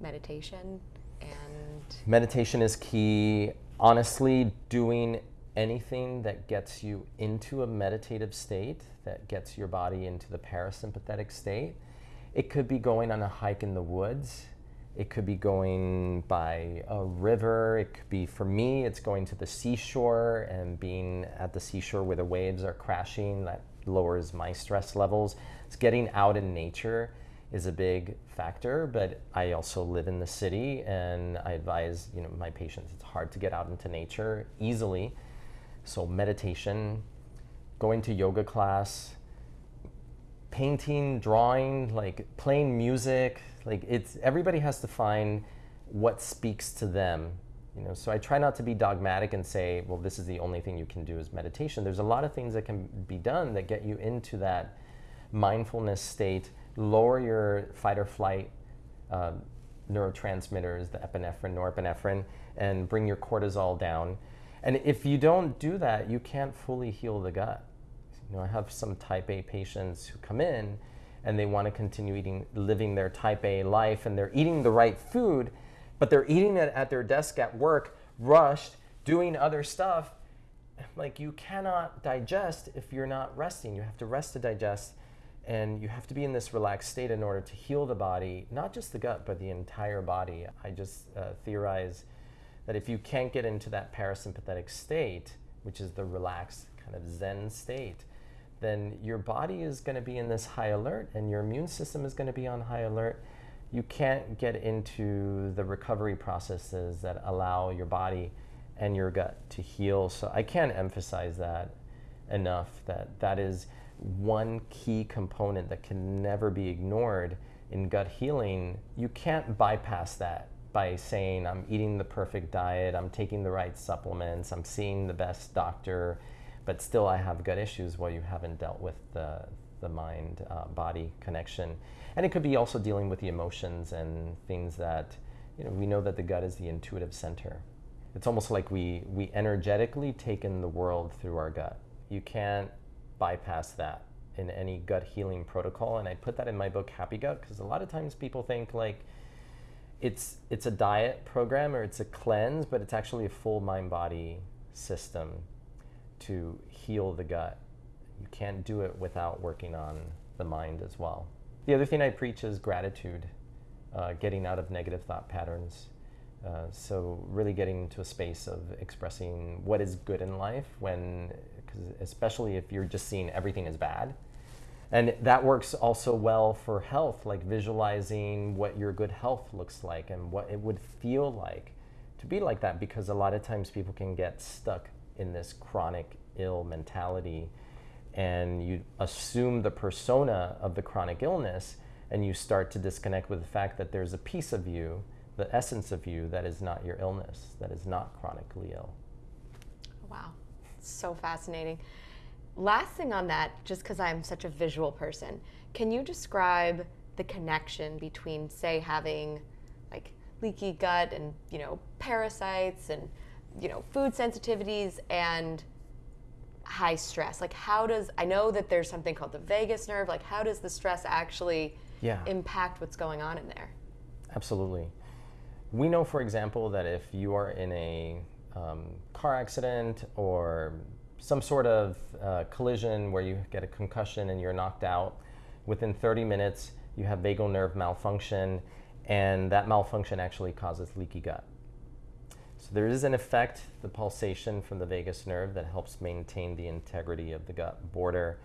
meditation and meditation is key. Honestly, doing anything that gets you into a meditative state, that gets your body into the parasympathetic state. It could be going on a hike in the woods it could be going by a river. It could be, for me, it's going to the seashore and being at the seashore where the waves are crashing. That lowers my stress levels. It's getting out in nature is a big factor, but I also live in the city and I advise, you know, my patients it's hard to get out into nature easily. So meditation, going to yoga class, painting, drawing, like playing music, like it's everybody has to find what speaks to them. You know, so I try not to be dogmatic and say, well, this is the only thing you can do is meditation. There's a lot of things that can be done that get you into that mindfulness state, lower your fight or flight uh, neurotransmitters, the epinephrine, norepinephrine, and bring your cortisol down. And if you don't do that, you can't fully heal the gut. You know, I have some type A patients who come in and they want to continue eating, living their type A life, and they're eating the right food, but they're eating it at their desk at work, rushed, doing other stuff. Like you cannot digest if you're not resting. You have to rest to digest, and you have to be in this relaxed state in order to heal the body, not just the gut, but the entire body. I just uh, theorize that if you can't get into that parasympathetic state, which is the relaxed kind of Zen state, then your body is going to be in this high alert and your immune system is going to be on high alert. You can't get into the recovery processes that allow your body and your gut to heal. So I can't emphasize that enough that that is one key component that can never be ignored in gut healing. You can't bypass that by saying, I'm eating the perfect diet, I'm taking the right supplements, I'm seeing the best doctor but still I have gut issues while you haven't dealt with the, the mind uh, body connection. And it could be also dealing with the emotions and things that, you know, we know that the gut is the intuitive center. It's almost like we, we energetically take in the world through our gut. You can't bypass that in any gut healing protocol. And I put that in my book, Happy Gut, because a lot of times people think like, it's it's a diet program or it's a cleanse, but it's actually a full mind body system to heal the gut. You can't do it without working on the mind as well. The other thing I preach is gratitude, uh, getting out of negative thought patterns. Uh, so really getting into a space of expressing what is good in life when, especially if you're just seeing everything as bad. And that works also well for health, like visualizing what your good health looks like and what it would feel like to be like that because a lot of times people can get stuck in this chronic ill mentality and you assume the persona of the chronic illness and you start to disconnect with the fact that there's a piece of you, the essence of you, that is not your illness, that is not chronically ill. Wow, so fascinating. Last thing on that, just because I'm such a visual person, can you describe the connection between, say, having like leaky gut and you know parasites and you know food sensitivities and high stress? Like, how does I know that there's something called the vagus nerve? Like, how does the stress actually Yeah. impact what's going on in there? Absolutely. We know, for example, that if you are in a um, car accident or some sort of uh, collision where you get a concussion and you're knocked out, within 30 minutes you have vagal nerve malfunction, and that malfunction actually causes leaky gut. So there is an effect, the pulsation from the vagus nerve, that helps maintain the integrity of the gut border.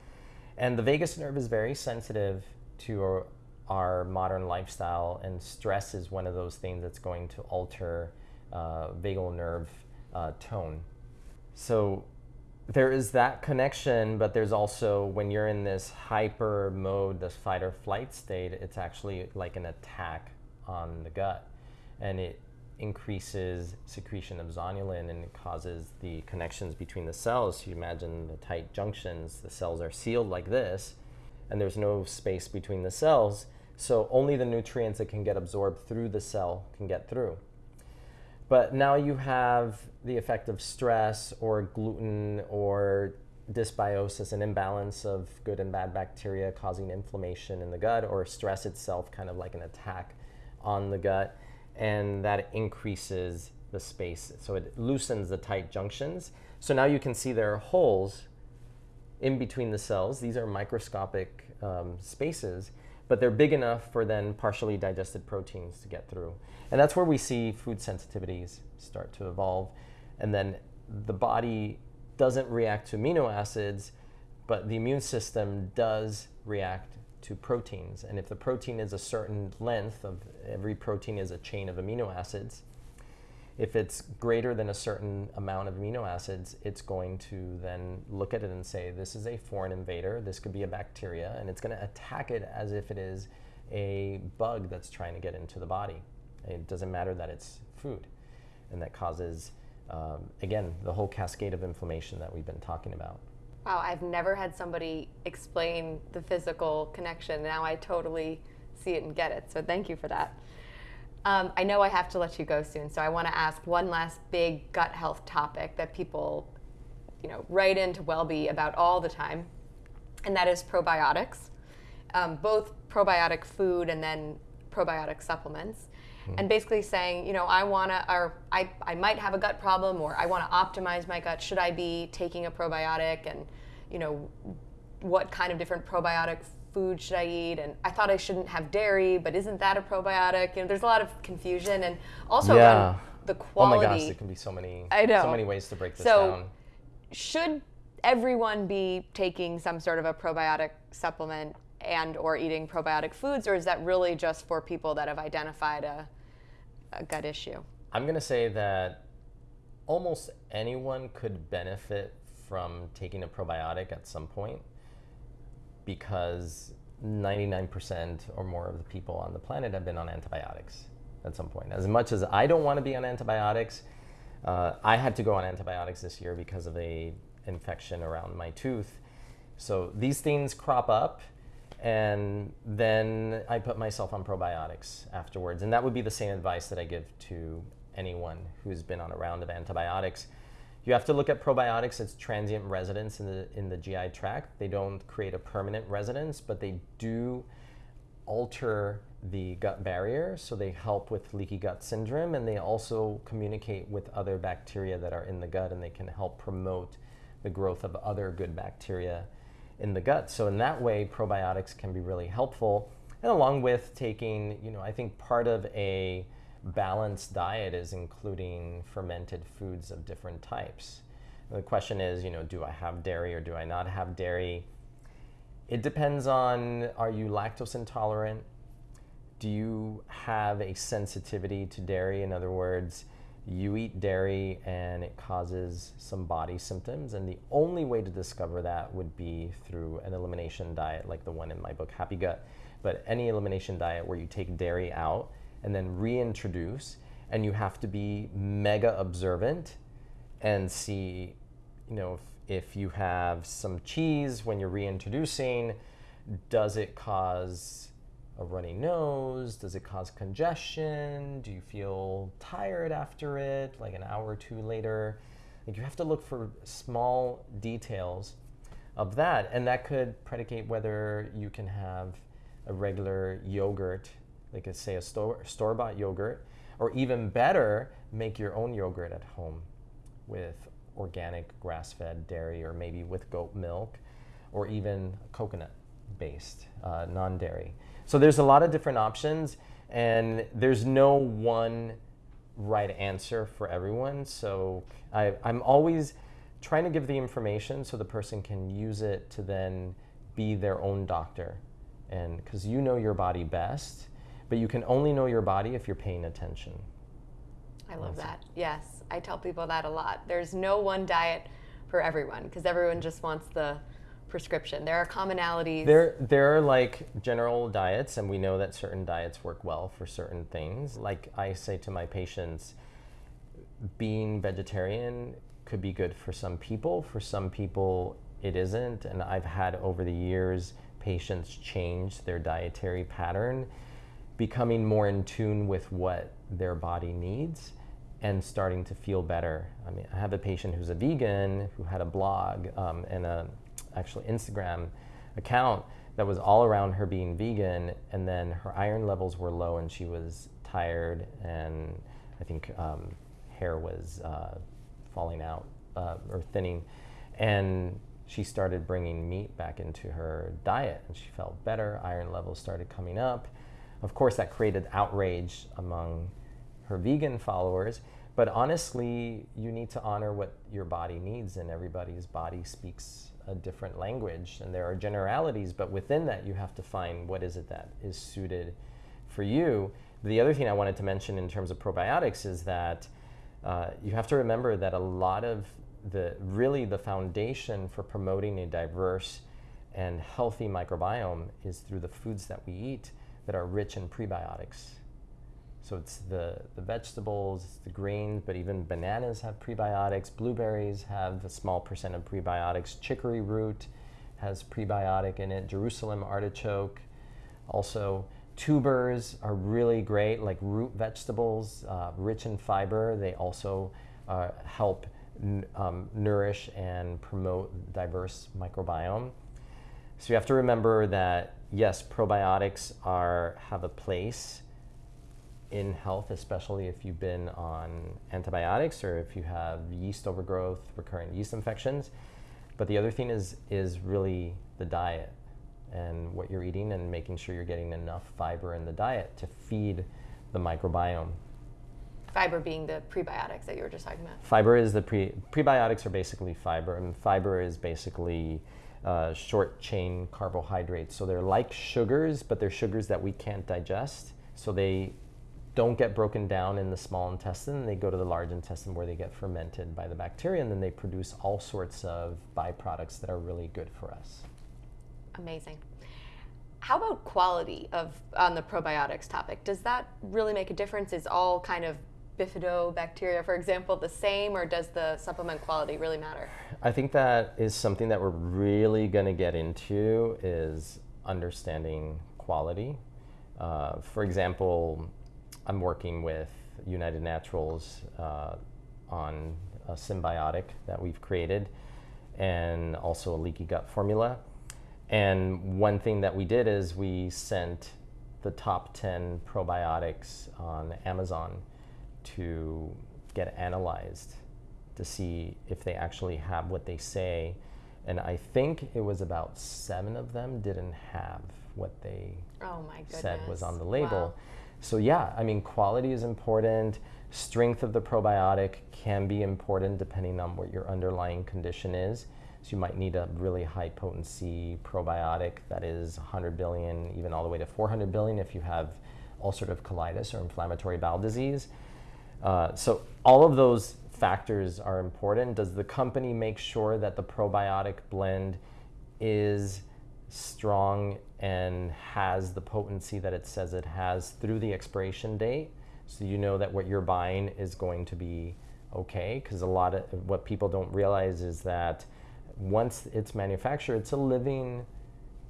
And the vagus nerve is very sensitive to our, our modern lifestyle, and stress is one of those things that's going to alter uh, vagal nerve uh, tone. So there is that connection, but there's also when you're in this hyper mode, this fight or flight state, it's actually like an attack on the gut. And it increases secretion of zonulin and it causes the connections between the cells. You imagine the tight junctions, the cells are sealed like this, and there's no space between the cells. So only the nutrients that can get absorbed through the cell can get through. But now you have the effect of stress or gluten or dysbiosis, an imbalance of good and bad bacteria causing inflammation in the gut, or stress itself, kind of like an attack on the gut, and that increases the space. So it loosens the tight junctions. So now you can see there are holes in between the cells. These are microscopic um, spaces, but they're big enough for then partially digested proteins to get through. And that's where we see food sensitivities start to evolve. And then the body doesn't react to amino acids, but the immune system does react to proteins. And if the protein is a certain length of every protein is a chain of amino acids, if it's greater than a certain amount of amino acids, it's going to then look at it and say, this is a foreign invader, this could be a bacteria, and it's going to attack it as if it is a bug that's trying to get into the body. It doesn't matter that it's food. And that causes, um, again, the whole cascade of inflammation that we've been talking about. Wow, I've never had somebody explain the physical connection. Now I totally see it and get it. So thank you for that. Um, I know I have to let you go soon, so I want to ask one last big gut health topic that people, you know, write into WellBe about all the time, and that is probiotics, um, both probiotic food and then probiotic supplements. Mm-hmm. And basically saying, you know, I want to, or I, I might have a gut problem, or I want to optimize my gut. Should I be taking a probiotic? And, you know, what kind of different probiotic food should I eat? And I thought I shouldn't have dairy, but isn't that a probiotic? You know, there's a lot of confusion and also Yeah. around oh the Oh my gosh, there can be so many, I know. so many ways to break this So- down. Should everyone be taking some sort of a probiotic supplement and or eating probiotic foods, or is that really just for people that have identified a, a gut issue? I'm going to say that almost anyone could benefit from taking a probiotic at some point because 99% or more of the people on the planet have been on antibiotics at some point. As much as I don't want to be on antibiotics, uh, I had to go on antibiotics this year because of a infection around my tooth. So these things crop up and then I put myself on probiotics afterwards. And that would be the same advice that I give to anyone who's been on a round of antibiotics. You have to look at probiotics as transient residents in the in the GI tract. They don't create a permanent residence, but they do alter the gut barrier, so they help with leaky gut syndrome, and they also communicate with other bacteria that are in the gut, and they can help promote the growth of other good bacteria in the gut. So in that way, probiotics can be really helpful. And along with taking, you know, I think part of a balanced diet is including fermented foods of different types. The question is, you know, do I have dairy or do I not have dairy? It depends on are you lactose intolerant? Do you have a sensitivity to dairy? In other words, you eat dairy and it causes some body symptoms, and the only way to discover that would be through an elimination diet like the one in my book, Happy Gut. But any elimination diet where you take dairy out and then reintroduce, and you have to be mega observant and see, you know, if, if you have some cheese when you're reintroducing, does it cause a runny nose? Does it cause congestion? Do you feel tired after it, like an hour or two later? Like you have to look for small details of that, and that could predicate whether you can have a regular yogurt, like a, say a store store bought yogurt, or even better, make your own yogurt at home with organic grass fed dairy, or maybe with goat milk, or even coconut based, uh, non dairy. So there's a lot of different options, and there's no one right answer for everyone. So I, I'm always trying to give the information so the person can use it to then be their own doctor. And because you know your body best, but you can only know your body if you're paying attention. I love that. Yes, I tell people that a lot. There's no one diet for everyone because everyone just wants the prescription. There are commonalities. There, there are like general diets, and we know that certain diets work well for certain things. Like I say to my patients, being vegetarian could be good for some people. For some people, it isn't. And I've had over the years patients change their dietary pattern, becoming more in tune with what their body needs and starting to feel better. I mean, I have a patient who's a vegan who had a blog um, and a actually Instagram account that was all around her being vegan, and then her iron levels were low, and she was tired, and I think um, hair was uh, falling out uh, or thinning, and she started bringing meat back into her diet, and she felt better. Iron levels started coming up. Of course, that created outrage among her vegan followers. But honestly, you need to honor what your body needs, and everybody's body speaks a different language and there are generalities but within that you have to find what is it that is suited for you. The other thing i wanted to mention in terms of probiotics is that uh, you have to remember that a lot of the really the foundation for promoting a diverse and healthy microbiome is through the foods that we eat that are rich in prebiotics so it's the, the vegetables, the grains, but even bananas have prebiotics. Blueberries have a small percent of prebiotics. Chicory root has prebiotic in it. Jerusalem artichoke also. Tubers are really great, like root vegetables, uh, rich in fiber. They also uh, help um, nourish and promote diverse microbiome. So you have to remember that yes, probiotics are have a place in health, especially if you've been on antibiotics or if you have yeast overgrowth, recurrent yeast infections. But the other thing is is really the diet and what you're eating and making sure you're getting enough fiber in the diet to feed the microbiome. Fiber being the prebiotics that you were just talking about. Fiber is the pre prebiotics are basically fiber, and fiber is basically uh, short chain carbohydrates. So they're like sugars, but they're sugars that we can't digest. So they don't get broken down in the small intestine. They go to the large intestine where they get fermented by the bacteria, and then they produce all sorts of byproducts that are really good for us. Amazing. How about quality of on the probiotics topic? Does that really make a difference? Is all kind of bifidobacteria, for example, the same, or does the supplement quality really matter? I think that is something that we're really going to get into is understanding quality. Uh, for example, I'm working with United Naturals uh, on a synbiotic that we've created and also a leaky gut formula. And one thing that we did is we sent the top 10 probiotics on Amazon to get analyzed to see if they actually have what they say. And I think it was about seven of them didn't have what they oh said was on the label. Wow. So yeah, I mean, quality is important. Strength of the probiotic can be important depending on what your underlying condition is. So you might need a really high potency probiotic that is 100 billion, even all the way to 400 billion if you have ulcerative colitis or inflammatory bowel disease. Uh, so all of those factors are important. Does the company make sure that the probiotic blend is strong and has the potency that it says it has through the expiration date. So you know that what you're buying is going to be okay. Because a lot of what people don't realize is that once it's manufactured, it's a living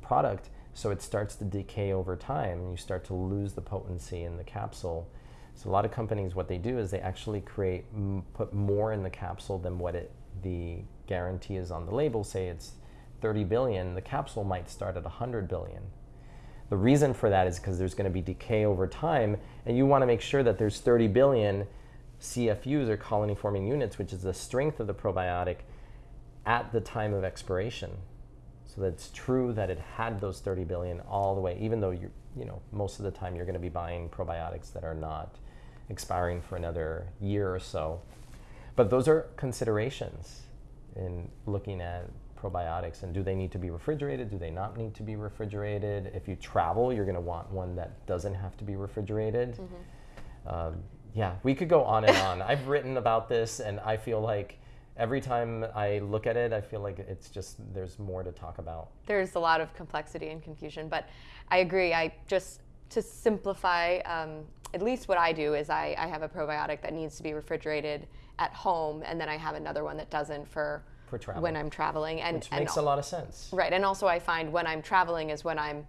product. So it starts to decay over time and you start to lose the potency in the capsule. So a lot of companies, what they do is they actually create, put more in the capsule than what it, the guarantee is on the label. Say it's 30 billion, the capsule might start at 100 billion. The reason for that is because there's going to be decay over time, and you want to make sure that there's 30 billion CFUs or colony forming units, which is the strength of the probiotic, at the time of expiration. So that it's true that it had those 30 billion all the way, even though you you know most of the time you're going to be buying probiotics that are not expiring for another year or so. But those are considerations in looking at probiotics and do they need to be refrigerated? Do they not need to be refrigerated? If you travel, you're going to want one that doesn't have to be refrigerated. Mm-hmm. Um, yeah, we could go on and on. I've written about this and I feel like every time I look at it, I feel like it's just there's more to talk about. There's a lot of complexity and confusion, but I agree. I just to simplify, um, at least what I do is I, I have a probiotic that needs to be refrigerated at home, and then I have another one that doesn't for for travel. when I'm traveling. And which makes and, a lot of sense. Right, and also I find when I'm traveling is when I'm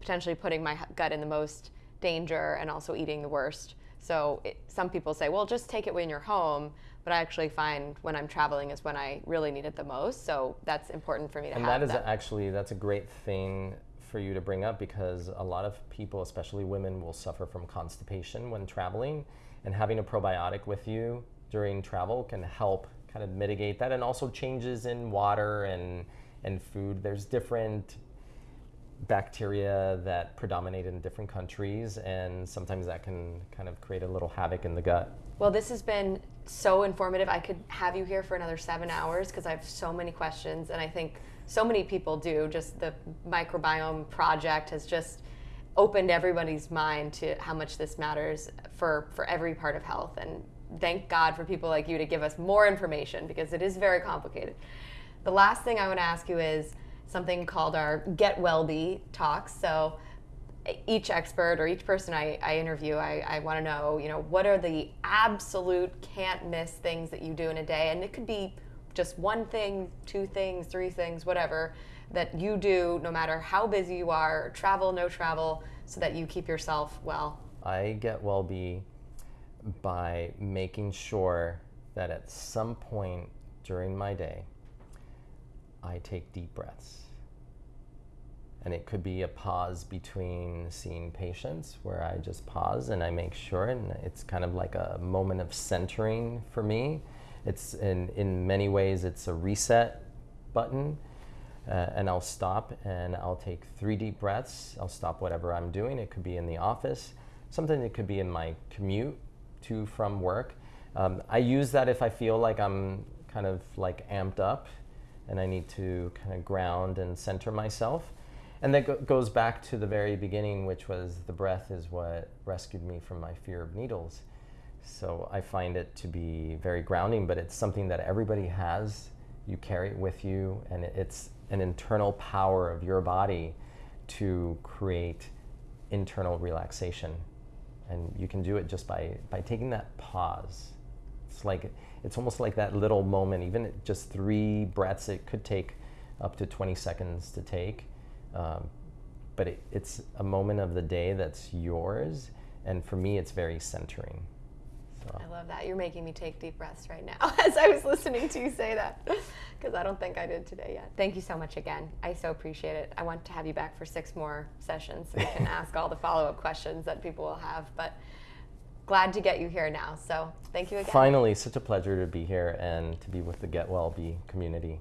potentially putting my gut in the most danger and also eating the worst. So it, some people say, well, just take it when you're home. But I actually find when I'm traveling is when I really need it the most. So that's important for me to and have. And that is that. actually that's a great thing for you to bring up because a lot of people, especially women, will suffer from constipation when traveling, and having a probiotic with you during travel can help kind of mitigate that, and also changes in water and and food. There's different bacteria that predominate in different countries, and sometimes that can kind of create a little havoc in the gut. Well, this has been so informative. I could have you here for another seven hours because I have so many questions, and I think so many people do. Just the microbiome project has just opened everybody's mind to how much this matters for for every part of health. And thank God for people like you to give us more information because it is very complicated. The last thing I want to ask you is something called our Get Wellbe talks. So each expert or each person I, I interview, I, I want to know, you know, what are the absolute can't miss things that you do in a day? And it could be just one thing, two things, three things, whatever, that you do no matter how busy you are, travel, no travel, so that you keep yourself well. I get Wellbe by making sure that at some point during my day, I take deep breaths. And it could be a pause between seeing patients where I just pause and I make sure, and it's kind of like a moment of centering for me. It's in, in many ways, it's a reset button. Uh, and I'll stop and I'll take three deep breaths. I'll stop whatever I'm doing. It could be in the office, something that could be in my commute to from work. Um, I use that if I feel like I'm kind of like amped up and I need to kind of ground and center myself. And that go- goes back to the very beginning, which was the breath is what rescued me from my fear of needles. So I find it to be very grounding, but it's something that everybody has. You carry it with you, and it's an internal power of your body to create internal relaxation and you can do it just by by taking that pause it's like it's almost like that little moment even just three breaths it could take up to 20 seconds to take um, but it, it's a moment of the day that's yours and for me it's very centering. I love that. You're making me take deep breaths right now as I was listening to you say that because I don't think I did today yet. Thank you so much again. I so appreciate it. I want to have you back for six more sessions so we can ask all the follow up questions that people will have. But glad to get you here now. So thank you again. Finally, such a pleasure to be here and to be with the Get WellBe community.